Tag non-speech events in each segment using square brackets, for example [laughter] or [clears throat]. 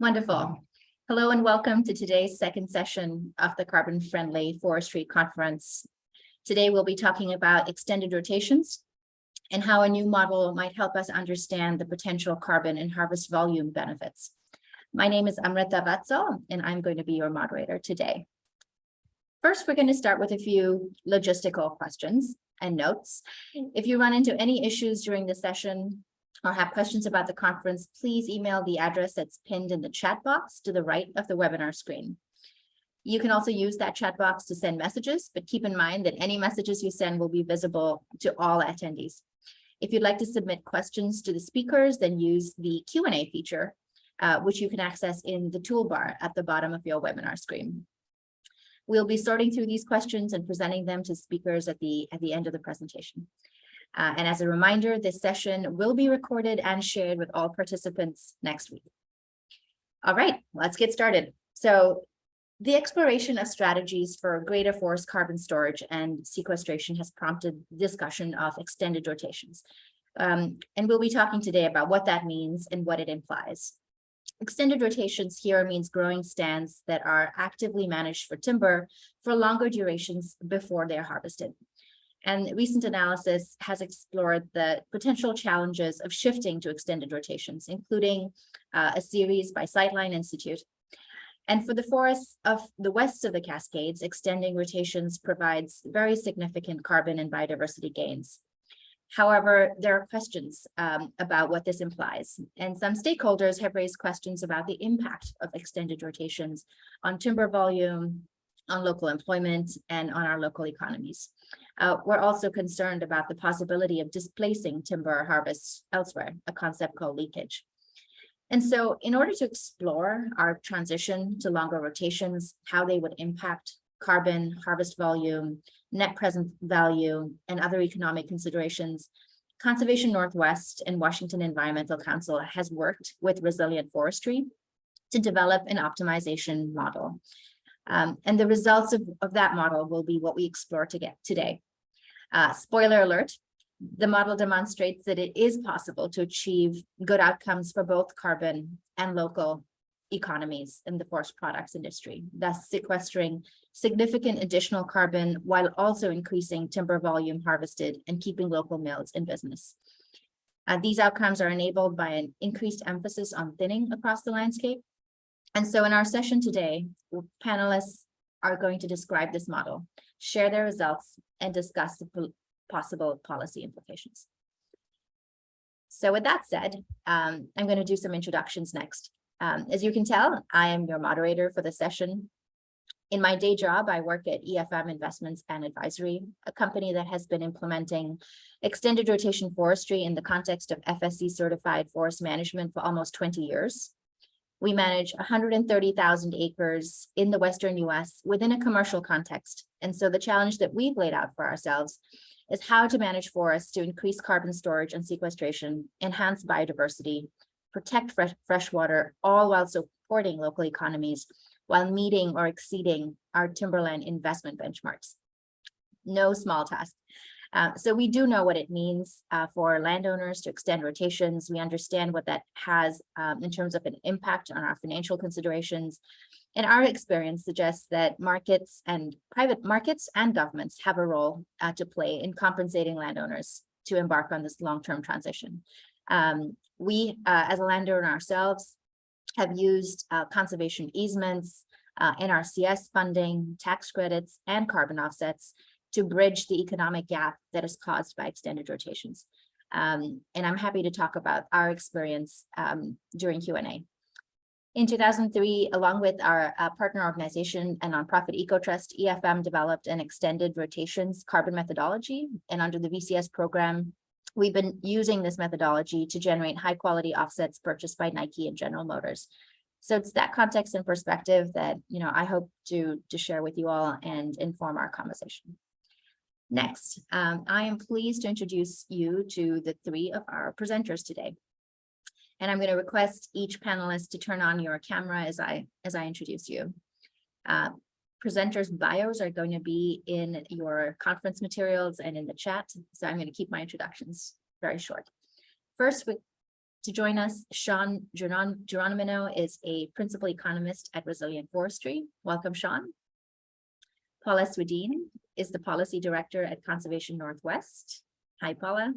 Wonderful. Hello and welcome to today's second session of the Carbon Friendly Forestry Conference. Today we'll be talking about extended rotations and how a new model might help us understand the potential carbon and harvest volume benefits. My name is Amrita Vatsal and I'm going to be your moderator today. First, we're going to start with a few logistical questions and notes. Mm. If you run into any issues during the session, or have questions about the conference, please email the address that's pinned in the chat box to the right of the webinar screen. You can also use that chat box to send messages, but keep in mind that any messages you send will be visible to all attendees. If you'd like to submit questions to the speakers, then use the Q&A feature, uh, which you can access in the toolbar at the bottom of your webinar screen. We'll be sorting through these questions and presenting them to speakers at the, at the end of the presentation. Uh, and as a reminder, this session will be recorded and shared with all participants next week. All right, let's get started. So the exploration of strategies for greater forest carbon storage and sequestration has prompted discussion of extended rotations. Um, and we'll be talking today about what that means and what it implies. Extended rotations here means growing stands that are actively managed for timber for longer durations before they're harvested. And recent analysis has explored the potential challenges of shifting to extended rotations, including uh, a series by Sightline Institute. And for the forests of the west of the Cascades, extending rotations provides very significant carbon and biodiversity gains. However, there are questions um, about what this implies, and some stakeholders have raised questions about the impact of extended rotations on timber volume, on local employment, and on our local economies. Uh, we're also concerned about the possibility of displacing timber harvests elsewhere, a concept called leakage. And so in order to explore our transition to longer rotations, how they would impact carbon, harvest volume, net present value, and other economic considerations, Conservation Northwest and Washington Environmental Council has worked with Resilient Forestry to develop an optimization model. Um, and the results of, of that model will be what we explore to get today. Uh, spoiler alert, the model demonstrates that it is possible to achieve good outcomes for both carbon and local economies in the forest products industry, thus sequestering significant additional carbon while also increasing timber volume harvested and keeping local mills in business. Uh, these outcomes are enabled by an increased emphasis on thinning across the landscape. And so in our session today, panelists are going to describe this model, share their results, and discuss the possible policy implications. So with that said, um, I'm going to do some introductions next. Um, as you can tell, I am your moderator for the session. In my day job, I work at EFM Investments and Advisory, a company that has been implementing extended rotation forestry in the context of FSC certified forest management for almost 20 years. We manage 130,000 acres in the Western US within a commercial context. And so the challenge that we've laid out for ourselves is how to manage forests to increase carbon storage and sequestration, enhance biodiversity, protect fresh, fresh water, all while supporting local economies while meeting or exceeding our timberland investment benchmarks. No small task. Uh, so we do know what it means uh, for landowners to extend rotations. We understand what that has um, in terms of an impact on our financial considerations. And our experience suggests that markets and private markets and governments have a role uh, to play in compensating landowners to embark on this long-term transition. Um, we, uh, as a landowner ourselves, have used uh, conservation easements, NRCS funding, tax credits, and carbon offsets to bridge the economic gap that is caused by extended rotations. Um, and I'm happy to talk about our experience um, during Q&A. In 2003, along with our uh, partner organization and nonprofit EcoTrust, EFM developed an extended rotations carbon methodology. And under the VCS program, we've been using this methodology to generate high quality offsets purchased by Nike and General Motors. So it's that context and perspective that, you know, I hope to, to share with you all and inform our conversation. Next, um, I am pleased to introduce you to the three of our presenters today. And I'm going to request each panelist to turn on your camera as I as I introduce you. Uh, presenters bios are going to be in your conference materials and in the chat. So I'm going to keep my introductions very short. First, we, to join us. Sean Geron- Geronimo is a principal economist at Resilient Forestry. Welcome, Sean. Paula Swedeen is the policy director at Conservation Northwest. Hi, Paula.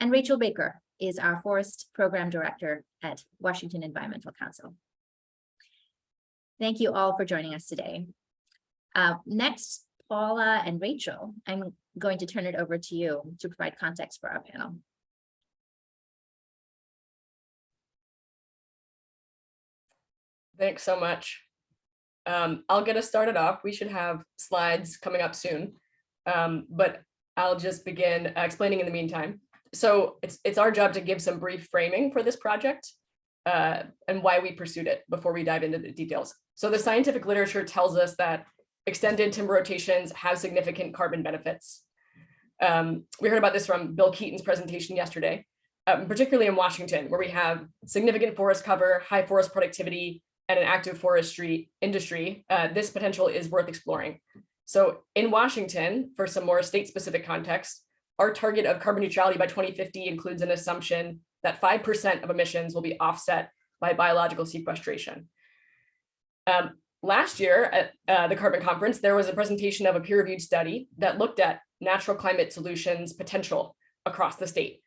And Rachel Baker is our forest program director at Washington Environmental Council. Thank you all for joining us today. Uh, next, Paula and Rachel, I'm going to turn it over to you to provide context for our panel. Thanks so much. Um, I'll get us started off. We should have slides coming up soon. Um, but I'll just begin uh, explaining in the meantime. So it's, it's our job to give some brief framing for this project uh, and why we pursued it before we dive into the details. So the scientific literature tells us that extended timber rotations have significant carbon benefits. Um, we heard about this from Bill Keeton's presentation yesterday, um, particularly in Washington, where we have significant forest cover, high forest productivity, and an active forestry industry, uh, this potential is worth exploring. So in Washington, for some more state-specific context, our target of carbon neutrality by 2050 includes an assumption that 5% of emissions will be offset by biological sequestration. Um, last year at uh, the Carbon Conference, there was a presentation of a peer-reviewed study that looked at natural climate solutions potential across the state.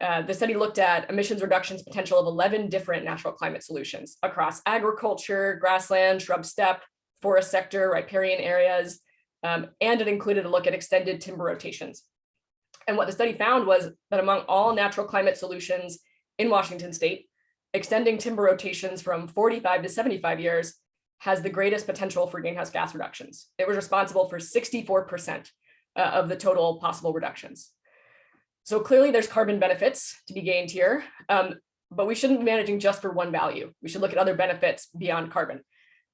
Uh, the study looked at emissions reductions potential of 11 different natural climate solutions across agriculture, grassland, shrub steppe, forest sector, riparian areas, um, and it included a look at extended timber rotations. And what the study found was that among all natural climate solutions in Washington state, extending timber rotations from 45 to 75 years has the greatest potential for greenhouse gas reductions. It was responsible for 64% uh, of the total possible reductions. So clearly there's carbon benefits to be gained here, um, but we shouldn't be managing just for one value. We should look at other benefits beyond carbon.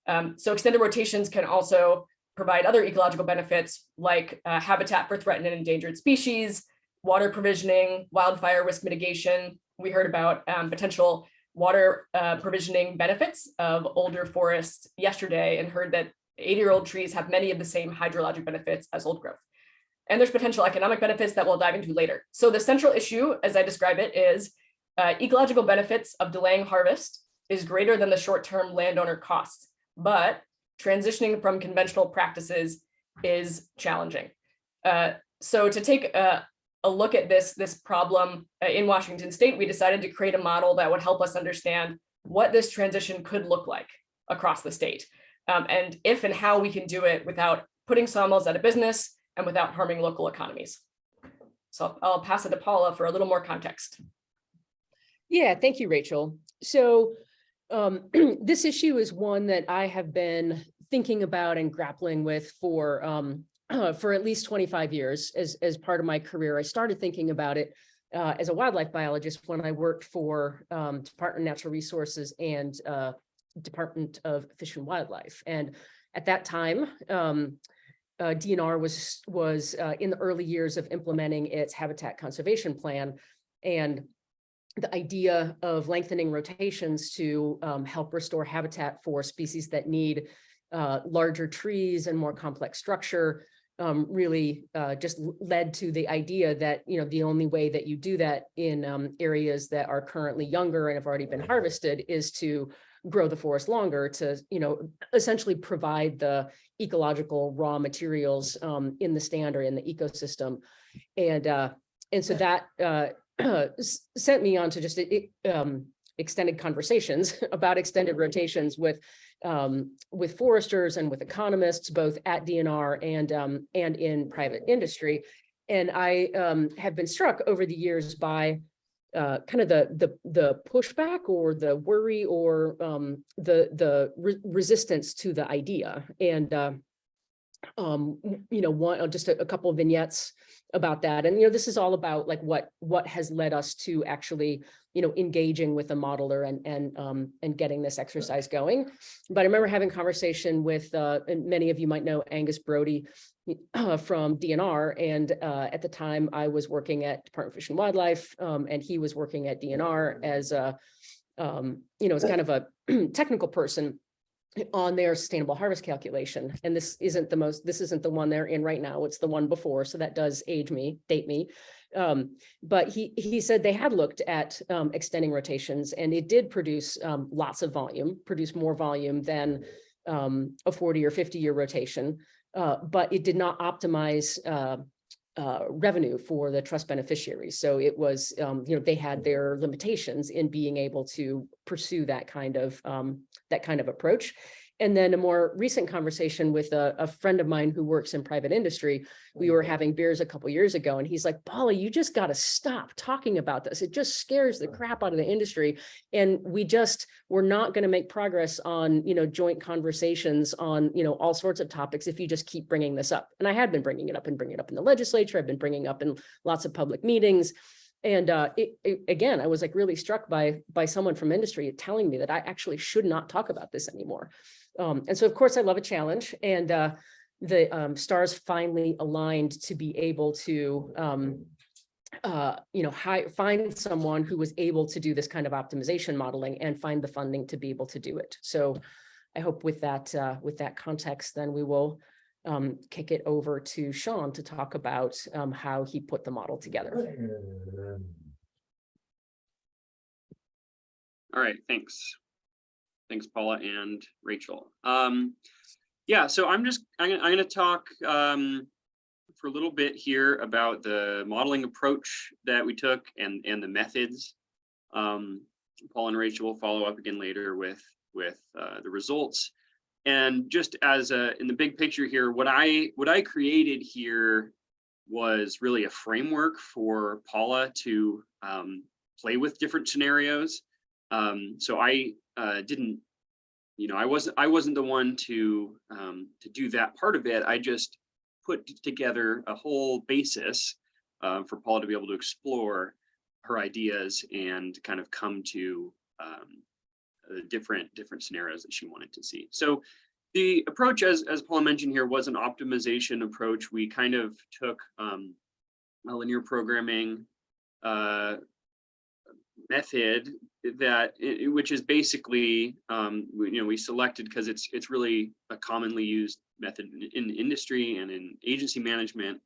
Um, so extended rotations can also provide other ecological benefits like uh, habitat for threatened and endangered species, water provisioning, wildfire risk mitigation. We heard about um, potential water uh, provisioning benefits of older forests yesterday and heard that 80 year old trees have many of the same hydrologic benefits as old growth. And there's potential economic benefits that we'll dive into later. So the central issue, as I describe it, is uh, ecological benefits of delaying harvest is greater than the short-term landowner costs, but transitioning from conventional practices is challenging. Uh, so to take a, a, look at this, this problem uh, in Washington state, we decided to create a model that would help us understand what this transition could look like across the state. Um, and if and how we can do it without putting sawmills out of business, and without harming local economies. So I'll pass it to Paula for a little more context. Yeah, thank you, Rachel. So um, [clears throat] this issue is one that I have been thinking about and grappling with for um, [clears throat] for at least 25 years as, as part of my career. I started thinking about it uh, as a wildlife biologist when I worked for um, Department of Natural Resources and uh, Department of Fish and Wildlife. And at that time, um, uh, DNR was was uh, in the early years of implementing its habitat conservation plan. And the idea of lengthening rotations to um, help restore habitat for species that need uh, larger trees and more complex structure um, really uh, just led to the idea that, you know, the only way that you do that in um, areas that are currently younger and have already been harvested is to grow the forest longer to, you know, essentially provide the ecological raw materials um, in the stand or in the ecosystem. And uh, and so that uh, [clears throat] sent me on to just um, extended conversations [laughs] about extended rotations with um, with foresters and with economists, both at DNR and um, and in private industry. And I um, have been struck over the years by uh, kind of the the the pushback or the worry or um, the the re resistance to the idea. And uh, um, you know, one uh, just a, a, couple of vignettes about that. And you know, this is all about like what what has led us to actually you know engaging with a modeler and and um, and getting this exercise going. But I remember having conversation with uh, and many of you might know Angus Brodie uh, [clears throat] from DNR. And uh, at the time I was working at Department of Fish and Wildlife um, and he was working at DNR as a, um, you know, as kind of a [clears throat] technical person on their sustainable harvest calculation. And this isn't the most, this isn't the one they're in right now. It's the one before. So that does age me, date me. Um, but he, he said they had looked at, um, extending rotations and it did produce, um, lots of volume, produce more volume than, um, a forty or fifty year rotation. Uh, but it did not optimize, uh, uh, revenue for the trust beneficiaries. So it was, um, you know, they had their limitations in being able to pursue that kind of, um, that kind of approach. And then a more recent conversation with a, a friend of mine who works in private industry, we were mm-hmm. having beers a couple years ago and he's like, Paula, you just got to stop talking about this. It just scares the crap out of the industry. And we just, we're not going to make progress on, you know, joint conversations on, you know, all sorts of topics if you just keep bringing this up. And I had been bringing it up and bringing it up in the legislature. I've been bringing up in lots of public meetings. And uh, it, it- again, I was like really struck by, by someone from industry telling me that I actually should not talk about this anymore. Um, and so of course I love a challenge and uh, the um, stars finally aligned to be able to, um, uh, you know, find someone who was able to do this kind of optimization modeling and find the funding to be able to do it. So I hope with that, uh, with that context, then we will um, kick it over to Sean to talk about um, how he put the model together. All right, thanks. Thanks, Paula and Rachel. Um, yeah, so I'm just, I'm, I'm gonna talk, um, for a little bit here about the modeling approach that we took and, and the methods. Um, Paul and Rachel will follow up again later with, with, uh, the results. And just as a, in the big picture here, what I, what I created here was really a framework for Paula to, um, play with different scenarios. Um, so I uh, didn't, you know, I wasn't I wasn't the one to um, to do that part of it. I just put together a whole basis uh, for Paula to be able to explore her ideas and kind of come to um, different different scenarios that she wanted to see. So the approach, as as Paul mentioned here, was an optimization approach. We kind of took um, a linear programming uh, method that i- i- which is basically um we- you know we selected because it's it's really a commonly used method in, in industry and in agency management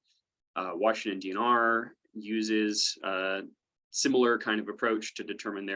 uh washington dnr uses uh similar kind of approach to determine their